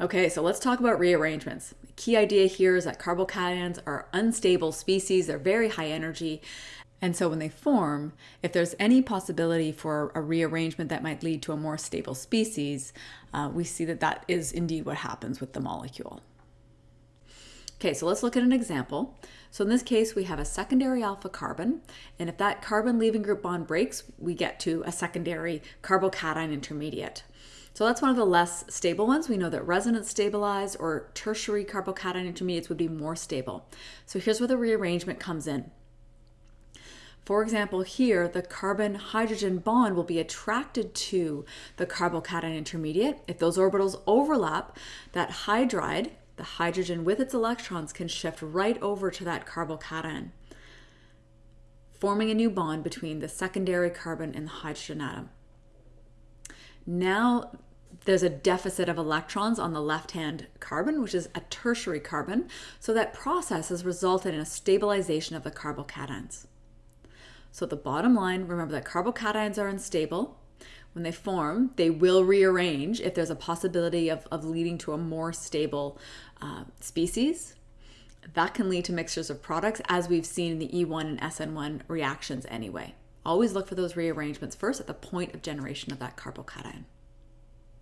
Okay, so let's talk about rearrangements. The key idea here is that carbocations are unstable species, they're very high energy. And so when they form, if there's any possibility for a rearrangement that might lead to a more stable species, uh, we see that that is indeed what happens with the molecule. Okay, so let's look at an example. So in this case, we have a secondary alpha carbon, and if that carbon leaving group bond breaks, we get to a secondary carbocation intermediate. So that's one of the less stable ones. We know that resonance stabilized or tertiary carbocation intermediates would be more stable. So here's where the rearrangement comes in. For example, here the carbon-hydrogen bond will be attracted to the carbocation intermediate. If those orbitals overlap, that hydride the hydrogen with its electrons can shift right over to that carbocation, forming a new bond between the secondary carbon and the hydrogen atom. Now there's a deficit of electrons on the left-hand carbon, which is a tertiary carbon, so that process has resulted in a stabilization of the carbocations. So the bottom line, remember that carbocations are unstable, when they form, they will rearrange if there's a possibility of, of leading to a more stable uh, species. That can lead to mixtures of products, as we've seen in the E1 and SN1 reactions anyway. Always look for those rearrangements first at the point of generation of that carbocation.